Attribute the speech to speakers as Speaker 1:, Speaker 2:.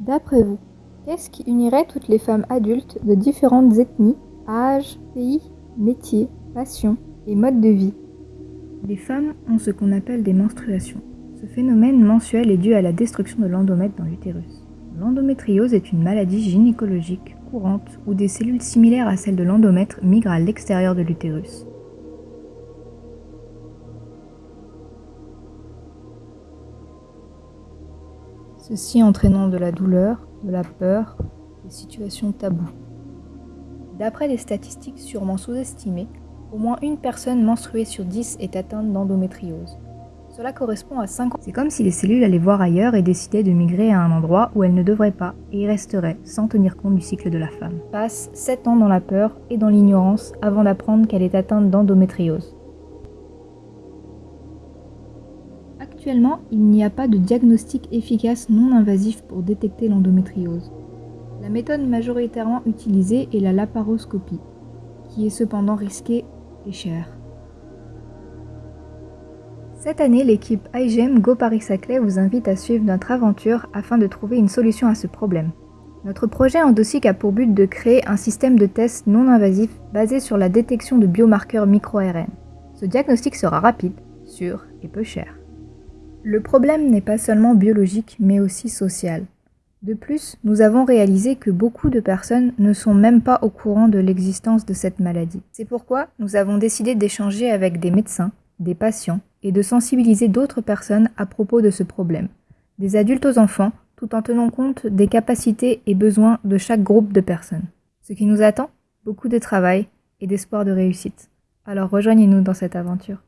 Speaker 1: D'après vous, qu'est-ce qui unirait toutes les femmes adultes de différentes ethnies, âges, pays, métiers, passions et modes de vie?
Speaker 2: Les femmes ont ce qu'on appelle des menstruations. Ce phénomène mensuel est dû à la destruction de l'endomètre dans l'utérus. L'endométriose est une maladie gynécologique courante où des cellules similaires à celles de l'endomètre migrent à l'extérieur de l'utérus. Ceci entraînant de la douleur, de la peur, des situations taboues. D'après des statistiques sûrement sous-estimées, au moins une personne menstruée sur 10 est atteinte d'endométriose. Cela correspond à 5 ans. C'est comme si les cellules allaient voir ailleurs et décidaient de migrer à un endroit où elles ne devraient pas et y resteraient sans tenir compte du cycle de la femme. Passe 7 ans dans la peur et dans l'ignorance avant d'apprendre qu'elle est atteinte d'endométriose. Actuellement, il n'y a pas de diagnostic efficace non invasif pour détecter l'endométriose. La méthode majoritairement utilisée est la laparoscopie, qui est cependant risquée et chère. Cette année, l'équipe IGEM Go Paris-Saclay vous invite à suivre notre aventure afin de trouver une solution à ce problème. Notre projet endosique a pour but de créer un système de test non invasif basé sur la détection de biomarqueurs micro-ARN. Ce diagnostic sera rapide, sûr et peu cher. Le problème n'est pas seulement biologique, mais aussi social. De plus, nous avons réalisé que beaucoup de personnes ne sont même pas au courant de l'existence de cette maladie. C'est pourquoi nous avons décidé d'échanger avec des médecins, des patients et de sensibiliser d'autres personnes à propos de ce problème, des adultes aux enfants, tout en tenant compte des capacités et besoins de chaque groupe de personnes. Ce qui nous attend Beaucoup de travail et d'espoir de réussite. Alors rejoignez-nous dans cette aventure.